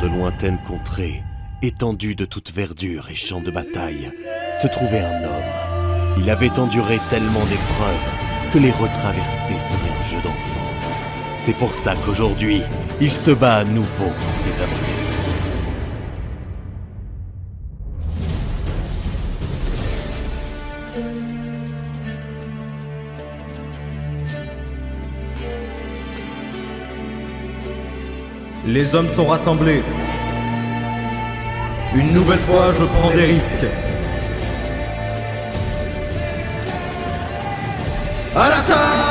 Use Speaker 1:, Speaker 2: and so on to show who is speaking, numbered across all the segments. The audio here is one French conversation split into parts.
Speaker 1: De lointaines contrées, étendues de toute verdure et champs de bataille, se trouvait un homme. Il avait enduré tellement d'épreuves que les retraverser serait un jeu d'enfant. C'est pour ça qu'aujourd'hui, il se bat à nouveau pour ses abonnés.
Speaker 2: Les hommes sont rassemblés. Une nouvelle fois, je prends des risques. L'attaque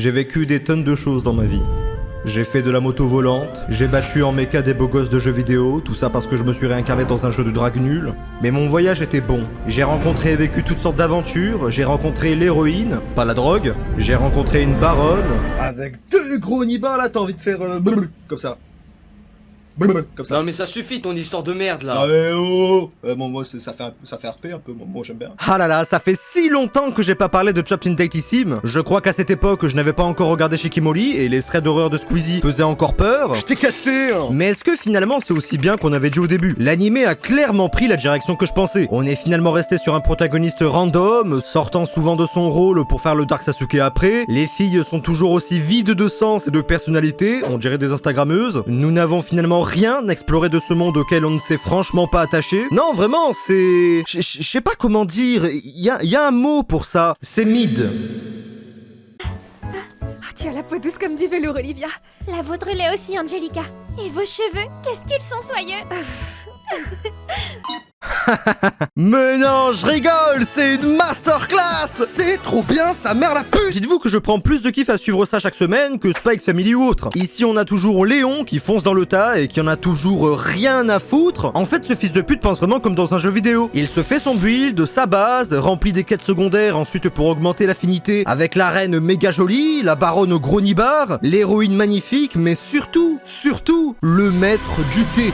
Speaker 2: J'ai vécu des tonnes de choses dans ma vie. J'ai fait de la moto volante, j'ai battu en méca des beaux gosses de jeux vidéo, tout ça parce que je me suis réincarné dans un jeu de drague nul. Mais mon voyage était bon. J'ai rencontré et vécu toutes sortes d'aventures, j'ai rencontré l'héroïne, pas la drogue, j'ai rencontré une baronne. Avec deux gros nibards là, t'as envie de faire euh, comme ça. Comme ça.
Speaker 3: Non mais ça suffit ton histoire de merde là
Speaker 2: Ah mais oh euh, bon, moi ça fait, ça fait RP un peu, moi, moi, j'aime bien. Ah là là, ça fait si longtemps que j'ai pas parlé de Chopped in Datissime. Je crois qu'à cette époque, je n'avais pas encore regardé Shikimori et les threads d'horreur de Squeezie faisaient encore peur. Je t'ai cassé hein. Mais est-ce que finalement c'est aussi bien qu'on avait dit au début? L'animé a clairement pris la direction que je pensais. On est finalement resté sur un protagoniste random, sortant souvent de son rôle pour faire le Dark Sasuke après. Les filles sont toujours aussi vides de sens et de personnalité, on dirait des Instagrammeuses. Nous n'avons finalement rien exploré de ce monde auquel on ne s'est franchement pas attaché. Non, vraiment, c'est... Je sais pas comment dire, il y a, y a un mot pour ça. C'est mid.
Speaker 4: Ah, tu as la peau douce comme du velours, Olivia.
Speaker 5: La vôtre l'est aussi, Angelica. Et vos cheveux, qu'est-ce qu'ils sont soyeux?
Speaker 2: Mais non, je rigole, c'est une masterclass C'est trop bien, sa mère la pute Dites-vous que je prends plus de kiff à suivre ça chaque semaine que Spikes Family ou autre. Ici, on a toujours Léon qui fonce dans le tas et qui en a toujours rien à foutre. En fait, ce fils de pute pense vraiment comme dans un jeu vidéo. Il se fait son build, sa base, remplit des quêtes secondaires ensuite pour augmenter l'affinité avec la reine méga jolie, la baronne au gros nibar, l'héroïne magnifique, mais surtout, surtout, le maître du thé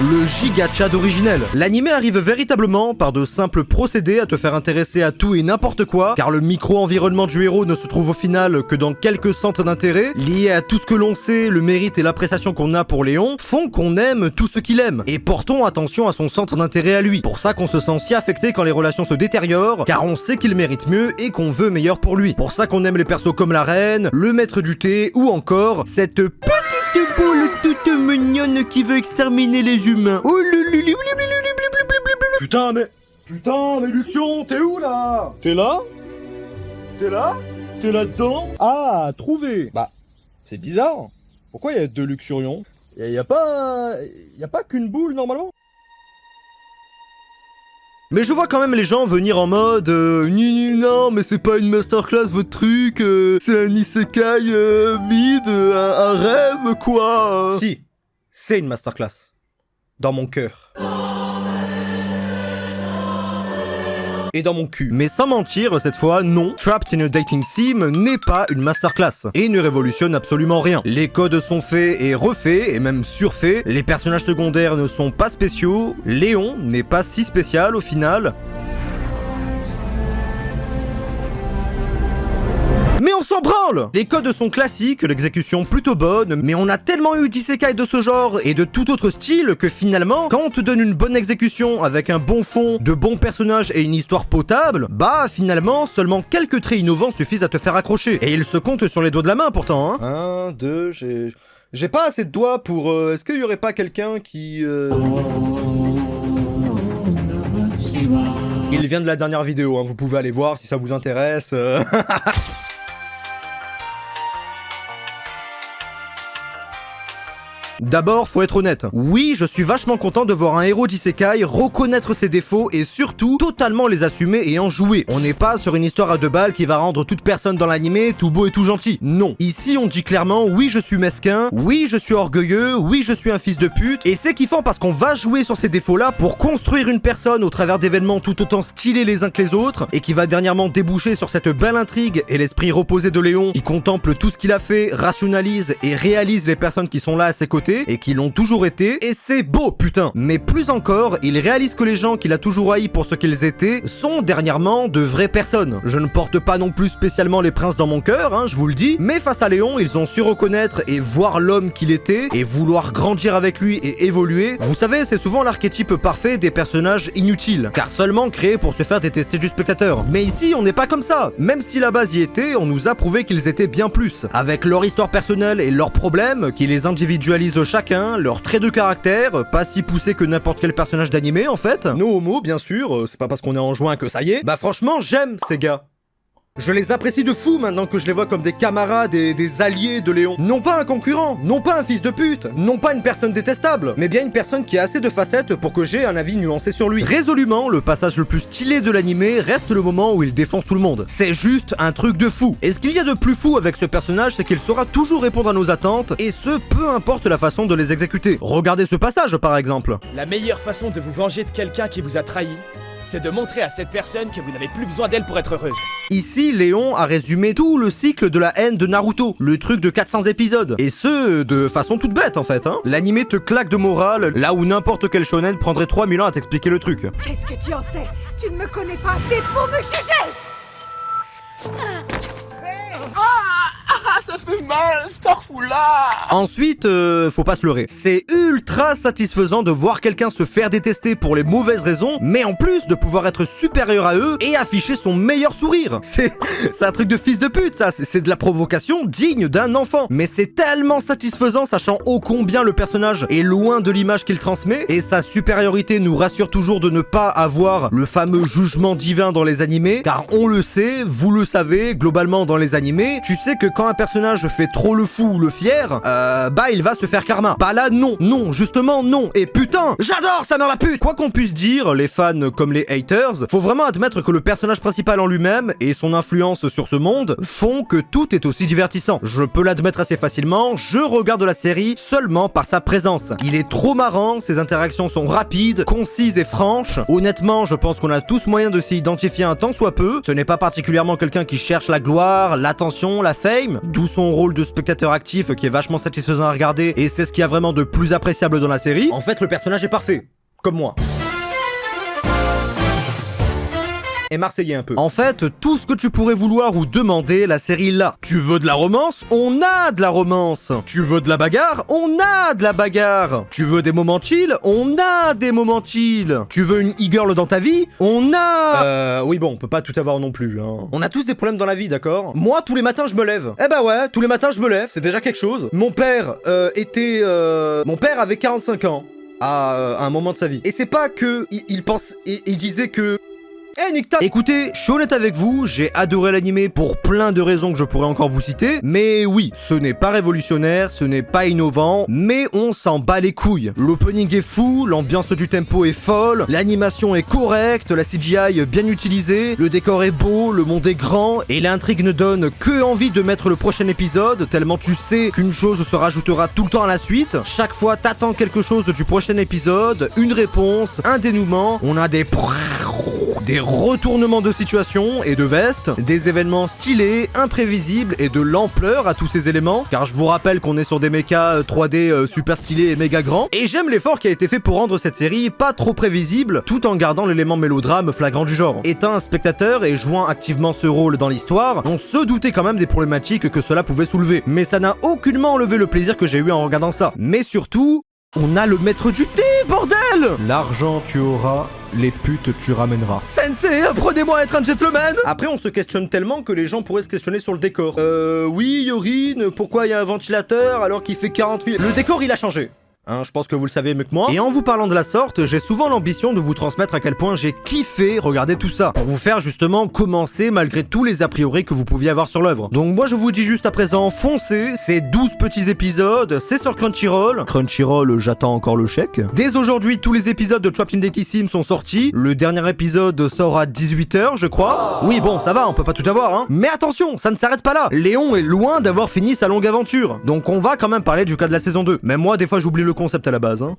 Speaker 2: le giga Chad originel. L'anime arrive véritablement par de simples procédés à te faire intéresser à tout et n'importe quoi, car le micro-environnement du héros ne se trouve au final que dans quelques centres d'intérêt, liés à tout ce que l'on sait, le mérite et l'appréciation qu'on a pour Léon, font qu'on aime tout ce qu'il aime. Et portons attention à son centre d'intérêt à lui. Pour ça qu'on se sent si affecté quand les relations se détériorent, car on sait qu'il mérite mieux et qu'on veut meilleur pour lui. Pour ça qu'on aime les persos comme la reine, le maître du thé, ou encore cette petite boule toute mignonne qui veut exterminer les humains. Oh Putain mais... Putain mais Luxion, t'es où là T'es là T'es là T'es là-dedans Ah, trouvé Bah, c'est bizarre. Pourquoi il y a deux Luxurions y a, y a pas... Y a pas qu'une boule normalement mais je vois quand même les gens venir en mode euh, non mais c'est pas une masterclass votre truc, euh, c'est un isekai euh, mid, euh, un, un rêve quoi Si, c'est une masterclass. Dans mon cœur. Et dans mon cul. Mais sans mentir, cette fois, non, Trapped in a Dating Sim n'est pas une masterclass. Et ne révolutionne absolument rien. Les codes sont faits et refaits, et même surfaits. Les personnages secondaires ne sont pas spéciaux. Léon n'est pas si spécial au final. Mais on s'en branle Les codes sont classiques, l'exécution plutôt bonne, mais on a tellement eu d'isekai de ce genre et de tout autre style que finalement, quand on te donne une bonne exécution avec un bon fond, de bons personnages et une histoire potable, bah finalement, seulement quelques traits innovants suffisent à te faire accrocher. Et ils se comptent sur les doigts de la main pourtant, hein Un, deux, j'ai... J'ai pas assez de doigts pour... euh, Est-ce qu'il y aurait pas quelqu'un qui... euh, Il vient de la dernière vidéo, hein, vous pouvez aller voir si ça vous intéresse. D'abord, faut être honnête. Oui, je suis vachement content de voir un héros d'isekai reconnaître ses défauts et surtout totalement les assumer et en jouer. On n'est pas sur une histoire à deux balles qui va rendre toute personne dans l'animé tout beau et tout gentil. Non. Ici, on dit clairement oui, je suis mesquin, oui, je suis orgueilleux, oui, je suis un fils de pute. Et c'est kiffant parce qu'on va jouer sur ces défauts-là pour construire une personne au travers d'événements tout autant stylés les uns que les autres et qui va dernièrement déboucher sur cette belle intrigue et l'esprit reposé de Léon qui contemple tout ce qu'il a fait, rationalise et réalise les personnes qui sont là à ses côtés et qui l'ont toujours été. Et c'est beau, putain. Mais plus encore, il réalise que les gens qu'il a toujours haïs pour ce qu'ils étaient sont dernièrement de vraies personnes. Je ne porte pas non plus spécialement les princes dans mon cœur, hein, je vous le dis, mais face à Léon, ils ont su reconnaître et voir l'homme qu'il était et vouloir grandir avec lui et évoluer. Vous savez, c'est souvent l'archétype parfait des personnages inutiles, car seulement créés pour se faire détester du spectateur. Mais ici, on n'est pas comme ça. Même si la base y était, on nous a prouvé qu'ils étaient bien plus. Avec leur histoire personnelle et leurs problèmes, qui les individualisent chacun, leurs traits de caractère, pas si poussés que n'importe quel personnage d'animé en fait. No homo, bien sûr, euh, c'est pas parce qu'on est en juin que ça y est. Bah franchement, j'aime ces gars. Je les apprécie de fou maintenant que je les vois comme des camarades et des alliés de Léon. Non pas un concurrent, non pas un fils de pute, non pas une personne détestable, mais bien une personne qui a assez de facettes pour que j'ai un avis nuancé sur lui. Résolument, le passage le plus stylé de l'animé reste le moment où il défonce tout le monde. C'est juste un truc de fou. Et ce qu'il y a de plus fou avec ce personnage, c'est qu'il saura toujours répondre à nos attentes, et ce, peu importe la façon de les exécuter. Regardez ce passage par exemple.
Speaker 6: La meilleure façon de vous venger de quelqu'un qui vous a trahi, c'est de montrer à cette personne que vous n'avez plus besoin d'elle pour être heureuse.
Speaker 2: Ici, Léon a résumé tout le cycle de la haine de Naruto, le truc de 400 épisodes. Et ce, de façon toute bête en fait. Hein. L'animé te claque de morale, là où n'importe quel shonen prendrait 3000 ans à t'expliquer le truc.
Speaker 4: Qu'est-ce que tu en sais? Tu ne me connais pas assez pour me juger
Speaker 2: Ensuite, euh, faut pas se leurrer. C'est ultra satisfaisant de voir quelqu'un se faire détester pour les mauvaises raisons, mais en plus de pouvoir être supérieur à eux et afficher son meilleur sourire. C'est un truc de fils de pute, ça. C'est de la provocation digne d'un enfant. Mais c'est tellement satisfaisant, sachant ô combien le personnage est loin de l'image qu'il transmet, et sa supériorité nous rassure toujours de ne pas avoir le fameux jugement divin dans les animés, car on le sait, vous le savez, globalement dans les animés, tu sais que quand un personnage fait trop le fou ou le fier, euh, bah il va se faire karma. Pas là, non, non, justement non. Et putain, j'adore sa mère la pute Quoi qu'on puisse dire, les fans comme les haters, faut vraiment admettre que le personnage principal en lui-même et son influence sur ce monde font que tout est aussi divertissant. Je peux l'admettre assez facilement, je regarde la série seulement par sa présence. Il est trop marrant, ses interactions sont rapides, concises et franches. Honnêtement, je pense qu'on a tous moyen de s'y identifier un tant soit peu. Ce n'est pas particulièrement quelqu'un qui cherche la gloire, l'attention, la fame, d'où son rôle de spectateur actif qui est vachement satisfaisant à regarder et c'est ce qu'il y a vraiment de plus appréciable dans la série. En fait, le personnage est parfait. Comme moi. Et marseillais un peu. En fait, tout ce que tu pourrais vouloir ou demander, la série là. Tu veux de la romance? On a de la romance. Tu veux de la bagarre? On a de la bagarre. Tu veux des moments chill? On a des moments chill. Tu veux une e-girl dans ta vie? On a... Euh, oui bon, on peut pas tout avoir non plus. Hein. On a tous des problèmes dans la vie, d'accord? Moi, tous les matins, je me lève. Eh bah ouais, tous les matins, je me lève, c'est déjà quelque chose. Mon père euh, était... Euh... Mon père avait 45 ans à, euh, un moment de sa vie. Et c'est pas que il, il pense... Il, il disait que... Eh nique ta- Écoutez, je suis honnête avec vous, j'ai adoré l'animé pour plein de raisons que je pourrais encore vous citer, mais oui, ce n'est pas révolutionnaire, ce n'est pas innovant, mais on s'en bat les couilles. L'opening est fou, l'ambiance du tempo est folle, l'animation est correcte, la CGI bien utilisée, le décor est beau, le monde est grand, et l'intrigue ne donne que envie de mettre le prochain épisode, tellement tu sais qu'une chose se rajoutera tout le temps à la suite. Chaque fois, t'attends quelque chose du prochain épisode, une réponse, un dénouement, on a des des retournements de situation et de veste, des événements stylés, imprévisibles et de l'ampleur à tous ces éléments, car je vous rappelle qu'on est sur des mechas euh, 3D euh, super stylés et méga grands, et j'aime l'effort qui a été fait pour rendre cette série pas trop prévisible, tout en gardant l'élément mélodrame flagrant du genre. Étant un spectateur et jouant activement ce rôle dans l'histoire, on se doutait quand même des problématiques que cela pouvait soulever, mais ça n'a aucunement enlevé le plaisir que j'ai eu en regardant ça. Mais surtout, on a le maître du thé, bordel L'argent tu auras, les putes tu ramèneras. Sensei, apprenez-moi à être un gentleman Après, on se questionne tellement que les gens pourraient se questionner sur le décor. Euh, oui, Yorin, pourquoi il y a un ventilateur alors qu'il fait 48... Le décor, il a changé. Hein, je pense que vous le savez mieux que moi. Et en vous parlant de la sorte, j'ai souvent l'ambition de vous transmettre à quel point j'ai kiffé regarder tout ça. Pour vous faire justement commencer malgré tous les a priori que vous pouviez avoir sur l'œuvre. Donc moi je vous dis juste à présent, foncez, c'est 12 petits épisodes, c'est sur Crunchyroll. Crunchyroll, j'attends encore le chèque. Dès aujourd'hui, tous les épisodes de Trapped in Deity Sim sont sortis. Le dernier épisode sort à 18h, je crois. Oui, bon, ça va, on peut pas tout avoir, hein. Mais attention, ça ne s'arrête pas là. Léon est loin d'avoir fini sa longue aventure. Donc on va quand même parler du cas de la saison 2. Même moi, des fois, j'oublie le concept à la base, hein.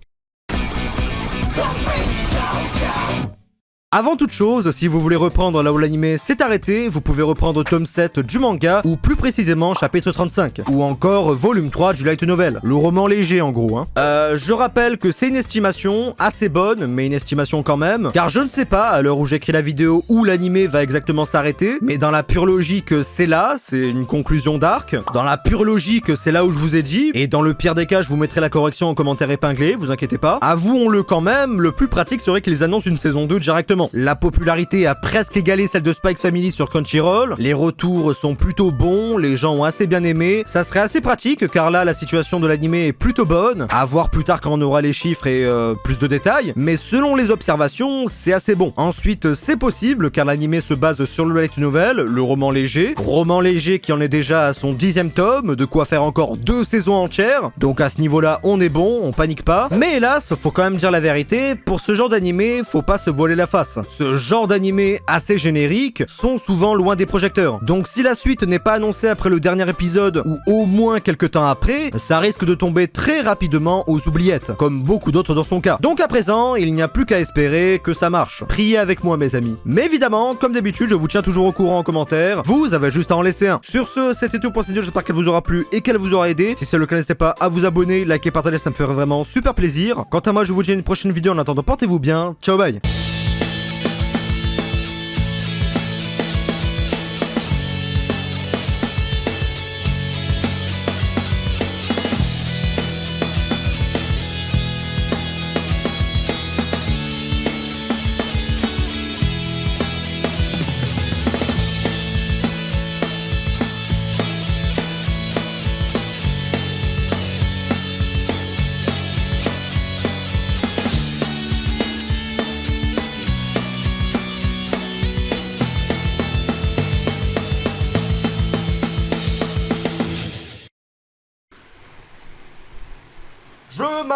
Speaker 2: Avant toute chose, si vous voulez reprendre là où l'anime s'est arrêté, vous pouvez reprendre tome 7 du manga, ou plus précisément chapitre 35, ou encore volume 3 du light novel, le roman léger en gros. Hein. Euh, je rappelle que c'est une estimation assez bonne, mais une estimation quand même, car je ne sais pas à l'heure où j'écris la vidéo où l'anime va exactement s'arrêter, mais dans la pure logique c'est là, c'est une conclusion d'arc, dans la pure logique c'est là où je vous ai dit, et dans le pire des cas je vous mettrai la correction en commentaire épinglé, vous inquiétez pas. Avouons-le quand même, le plus pratique serait qu'ils annoncent une saison 2 directement. La popularité a presque égalé celle de Spikes Family sur Crunchyroll, les retours sont plutôt bons, les gens ont assez bien aimé, ça serait assez pratique car là la situation de l'anime est plutôt bonne, à voir plus tard quand on aura les chiffres et euh, plus de détails, mais selon les observations, c'est assez bon. Ensuite, c'est possible car l'anime se base sur le light novel, le roman léger, roman léger qui en est déjà à son dixième tome, de quoi faire encore deux saisons entières, donc à ce niveau-là on est bon, on panique pas, mais hélas, faut quand même dire la vérité, pour ce genre d'anime, faut pas se voiler la face. Ce genre d'animés assez génériques sont souvent loin des projecteurs. Donc si la suite n'est pas annoncée après le dernier épisode ou au moins quelques temps après, ça risque de tomber très rapidement aux oubliettes, comme beaucoup d'autres dans son cas. Donc à présent, il n'y a plus qu'à espérer que ça marche. Priez avec moi mes amis. Mais évidemment, comme d'habitude, je vous tiens toujours au courant en commentaire. Vous avez juste à en laisser un. Sur ce, c'était tout pour cette vidéo, j'espère qu'elle vous aura plu et qu'elle vous aura aidé. Si c'est le cas, n'hésitez pas à vous abonner, liker, partager, ça me ferait vraiment super plaisir. Quant à moi, je vous dis à une prochaine vidéo. En attendant, portez-vous bien. Ciao, bye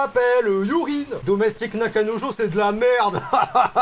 Speaker 2: Je m'appelle Yurine. Domestique Nakanojo, c'est de la merde